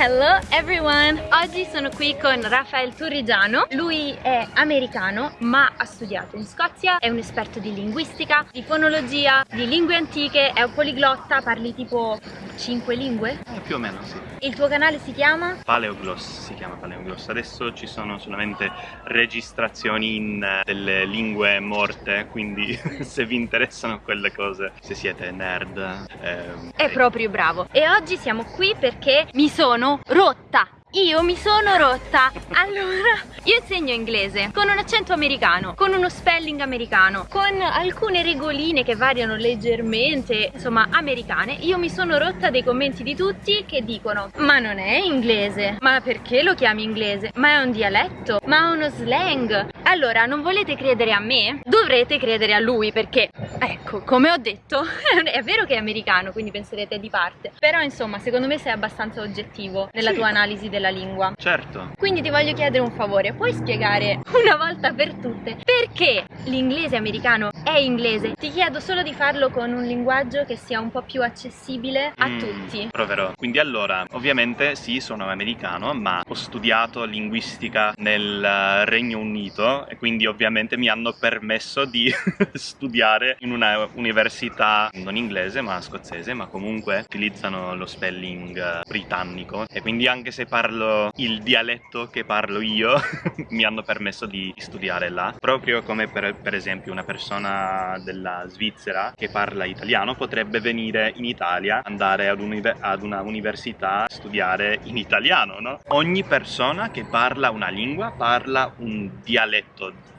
Hello everyone! Oggi sono qui con Rafael Turrigiano, lui è americano ma ha studiato in Scozia, è un esperto di linguistica, di fonologia, di lingue antiche, è un poliglotta, parli tipo 5 lingue? Eh, più o meno sì. Il tuo canale si chiama? Paleogloss si chiama Paleogloss. Adesso ci sono solamente registrazioni in eh, delle lingue morte, quindi se vi interessano quelle cose, se siete nerd... Ehm, è proprio bravo. E oggi siamo qui perché mi sono rotta io mi sono rotta Allora, io insegno inglese Con un accento americano Con uno spelling americano Con alcune regoline che variano leggermente Insomma, americane Io mi sono rotta dei commenti di tutti Che dicono Ma non è inglese Ma perché lo chiami inglese? Ma è un dialetto? Ma è uno slang? Allora, non volete credere a me? Dovrete credere a lui Perché, ecco, come ho detto È vero che è americano Quindi penserete di parte Però, insomma, secondo me sei abbastanza oggettivo Nella sì. tua analisi del della lingua. Certo. Quindi ti voglio chiedere un favore, puoi spiegare una volta per tutte perché l'inglese americano è inglese? Ti chiedo solo di farlo con un linguaggio che sia un po' più accessibile a mm, tutti. Proverò. Quindi allora, ovviamente sì, sono americano, ma ho studiato linguistica nel Regno Unito e quindi ovviamente mi hanno permesso di studiare in una università non inglese ma scozzese, ma comunque utilizzano lo spelling eh, britannico e quindi anche se parlo il dialetto che parlo io mi hanno permesso di studiare là proprio come per, per esempio una persona della Svizzera che parla italiano potrebbe venire in Italia andare ad, un, ad una università studiare in italiano no? ogni persona che parla una lingua parla un dialetto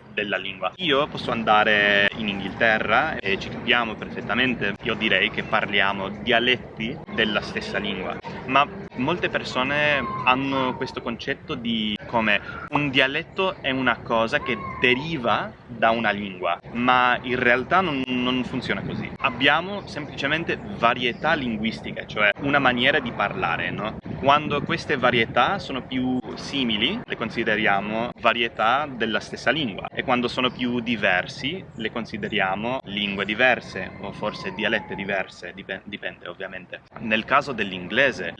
della lingua. Io posso andare in Inghilterra e ci capiamo perfettamente, io direi che parliamo dialetti della stessa lingua, ma molte persone hanno questo concetto di come un dialetto è una cosa che deriva da una lingua, ma in realtà non, non funziona così. Abbiamo semplicemente varietà linguistiche, cioè una maniera di parlare, no? Quando queste varietà sono più simili, le consideriamo varietà della stessa lingua e quando sono più diversi, le consideriamo lingue diverse o forse dialette diverse, dipende, dipende ovviamente. Nel caso dell'inglese,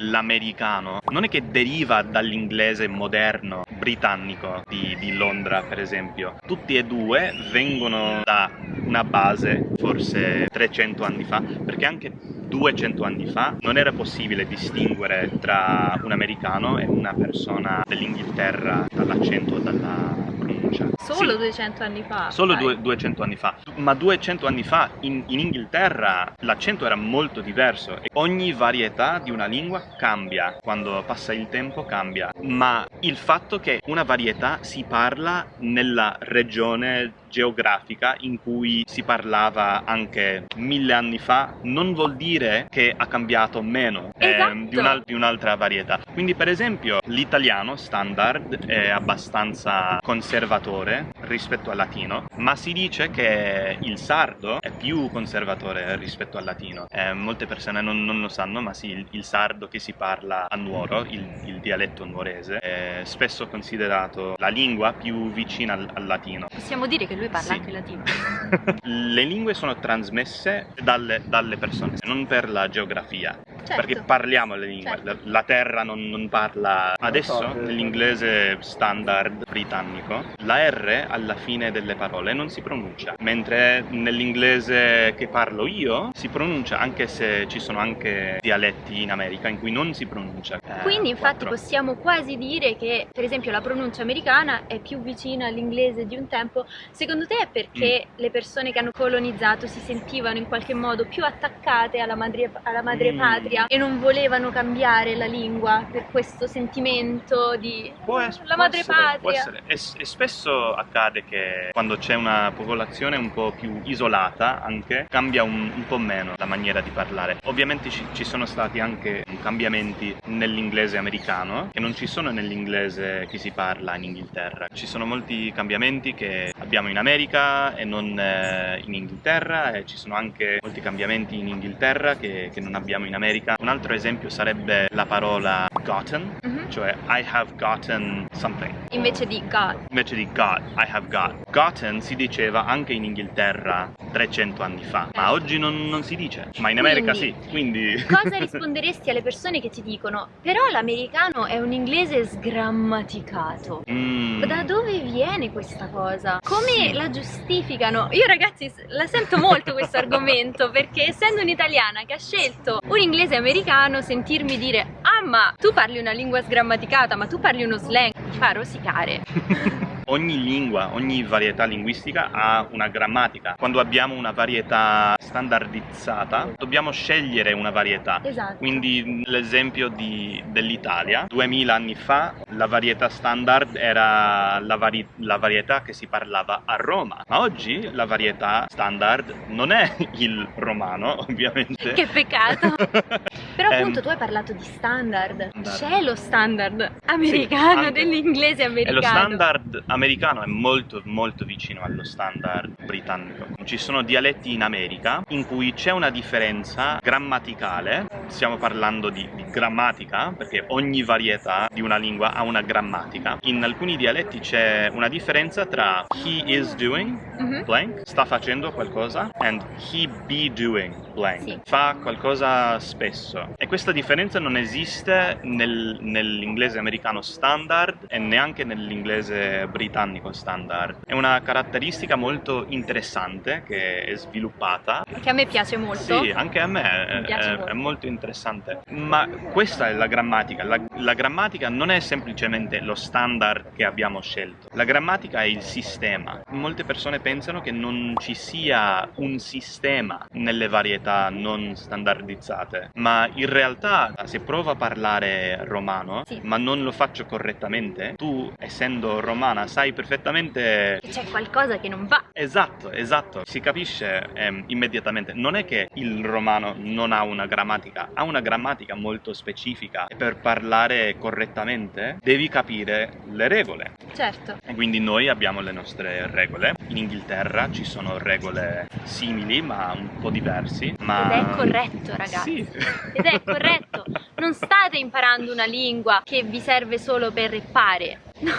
l'americano non è che deriva dall'inglese moderno britannico di, di Londra per esempio. Tutti e due vengono da una base forse 300 anni fa, perché anche 200 anni fa non era possibile distinguere tra un americano e una persona dell'Inghilterra dall'accento o dalla pronuncia. Solo sì. 200 anni fa? Solo due, 200 anni fa. Ma 200 anni fa in, in Inghilterra l'accento era molto diverso e ogni varietà di una lingua cambia, quando passa il tempo cambia. Ma il fatto che una varietà si parla nella regione geografica in cui si parlava anche mille anni fa non vuol dire che ha cambiato meno esatto. eh, di, un di un'altra varietà. Quindi per esempio l'italiano standard è abbastanza conservatore rispetto al latino, ma si dice che il sardo è più conservatore rispetto al latino. Eh, molte persone non, non, lo sanno, ma sì, il, il, sardo che si parla a Nuoro, il, il dialetto nuorese, è spesso considerato la lingua più vicina al, al latino. Possiamo dire che lui parla sì. anche latino. Le lingue sono trasmesse dalle, dalle, persone, non per la geografia. Certo. Perché parliamo le lingue, certo. la, la, terra non, non parla. Adesso nell'inglese standard britannico la R alla fine delle parole non si pronuncia, mentre nell'inglese che parlo io si pronuncia anche se ci sono anche dialetti in America in cui non si pronuncia. Eh, Quindi infatti quattro. possiamo quasi dire che per esempio la pronuncia americana è più vicina all'inglese di un tempo. Secondo te è perché mm. le persone che hanno colonizzato si sentivano in qualche modo più attaccate alla madre, alla madre mm. patria e non volevano cambiare la lingua per questo sentimento di può es- la madre essere, patria? E, e, spesso accade che quando c'è una popolazione un po' più isolata anche cambia un, un po' meno la maniera di parlare. Ovviamente ci, ci sono stati anche cambiamenti nell'inglese americano che non ci sono nell'inglese che si parla in Inghilterra. Ci sono molti cambiamenti che abbiamo in America e non eh, in Inghilterra e ci sono anche molti cambiamenti in Inghilterra che, che non abbiamo in America. Un altro esempio sarebbe la parola gotten, mm -hmm. cioè I have gotten something. Invece di got. Invece di got, I have got. Gotten si diceva anche in Inghilterra 300 anni fa, ma oggi non, non si dice, ma in America Quindi, sì, quindi... Cosa risponderesti alle persone che ti dicono però l'americano è un inglese sgrammaticato? Mm. Da dove viene questa cosa? Come Sì. la giustificano? Io ragazzi la sento molto questo argomento perché essendo un'italiana che ha scelto un inglese americano sentirmi dire ah ma tu parli una lingua sgrammaticata ma tu parli uno slang mi fa rosicare. Ogni lingua, ogni varietà linguistica ha una grammatica. Quando abbiamo una varietà standardizzata, dobbiamo scegliere una varietà. Esatto. Quindi l'esempio dell'Italia, 2000 anni fa la varietà standard era la, vari- la varietà che si parlava a Roma, ma oggi la varietà standard non è il romano, ovviamente. Che peccato. Però Ehm, appunto tu hai parlato di standard. C'è lo standard americano anche. dell'inglese E americano. lo standard americano è molto molto vicino allo standard britannico. Ci sono dialetti in America in cui c'è una differenza grammaticale, stiamo parlando di, di grammatica, perché ogni varietà di una lingua ha una grammatica. In alcuni dialetti c'è una differenza tra he is doing Mhm. blank, sta facendo qualcosa, and he be doing blank, Sì. fa qualcosa spesso. E questa differenza non esiste nel- nell'inglese americano standard e neanche nell'inglese britannico standard. È una caratteristica molto interessante che è sviluppata Che a me piace molto. sì, anche a me è, è- molto. è molto interessante. Ma questa è la grammatica. La, la grammatica non è semplicemente lo standard che abbiamo scelto. La grammatica è il sistema. Molte persone pensano che non ci sia un sistema nelle varietà non standardizzate, ma in realtà se provo a parlare romano, Sì. ma non lo faccio correttamente, tu essendo romana sai perfettamente Che C'è qualcosa che non va. Esatto, esatto, si capisce ehm, immediatamente. Non è che il romano non ha una grammatica, ha una grammatica molto specifica e per parlare correttamente devi capire le regole. Certo. E quindi noi abbiamo le nostre regole. In Inghilterra ci sono regole simili ma un po' diversi. Ma... Ed è corretto, ragazzi. Sì. Ed è corretto. Non state imparando una lingua che vi serve solo per reppare. No,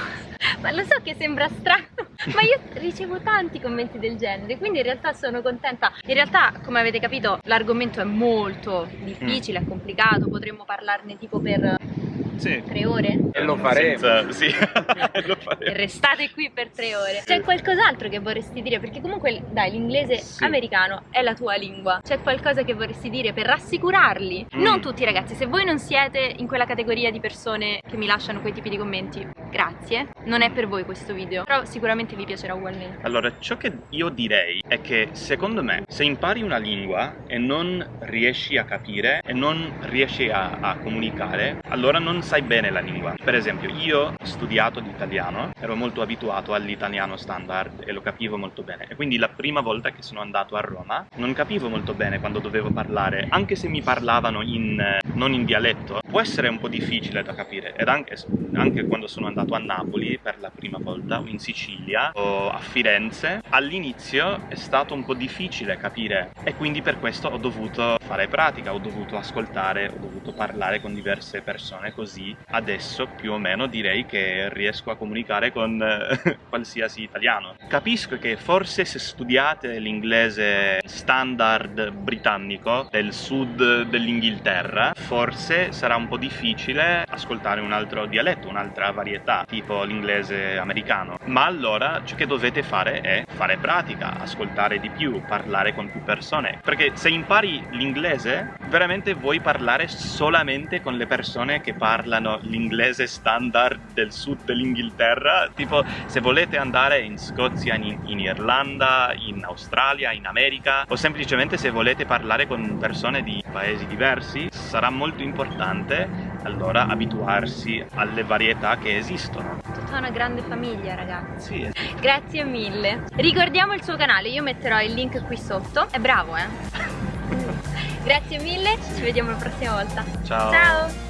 ma lo so che sembra strano, ma io ricevo tanti commenti del genere, quindi in realtà sono contenta. In realtà, come avete capito, l'argomento è molto difficile, è complicato, potremmo parlarne tipo per Sì. tre ore. E lo faremo. Senza- Sì, lo E faremo. restate qui per tre ore. C'è qualcos'altro che vorresti dire? Perché comunque, dai, l'inglese Sì. americano è la tua lingua. C'è qualcosa che vorresti dire per rassicurarli? Mm. Non tutti, ragazzi. Se voi non siete in quella categoria di persone che mi lasciano quei tipi di commenti, grazie. Non è per voi questo video, però sicuramente vi piacerà ugualmente. Allora, ciò che io direi è che secondo me, se impari una lingua e non riesci a capire e non riesci a, a comunicare, allora non sai bene la lingua. Per esempio, io ho studiato l'italiano, ero molto abituato all'italiano standard e lo capivo molto bene. E quindi la prima volta che sono andato a Roma non capivo molto bene quando dovevo parlare, anche se mi parlavano in, eh, non in dialetto, può essere un po' difficile da capire. Ed anche, anche quando sono andato a Napoli per la prima volta, o in Sicilia, o a Firenze, all'inizio è stato un po' difficile capire e quindi per questo ho dovuto fare pratica, ho dovuto ascoltare, ho dovuto parlare con diverse persone, così adesso più o meno direi che riesco a comunicare con eh, qualsiasi italiano. Capisco che forse se studiate l'inglese standard britannico del sud dell'Inghilterra, forse sarà un po' difficile ascoltare un altro dialetto, un'altra varietà, tipo l'inglese americano. Ma allora ciò che dovete fare è fare pratica, ascoltare di più, parlare con più persone. Perché se impari l'inglese, veramente vuoi parlare solamente con le persone che parlano l'inglese standard del sud dell'Inghilterra. Tipo, se volete andare in Scozia, in, in Irlanda, in Australia, in America, o semplicemente se volete parlare con persone di paesi diversi, sarà molto importante allora abituarsi alle varietà che esistono. Tutta una grande famiglia, ragazzi. Sì, Grazie mille. Ricordiamo il suo canale, io metterò il link qui sotto. È bravo, eh? Grazie mille, ci vediamo la prossima volta. ciao. Ciao.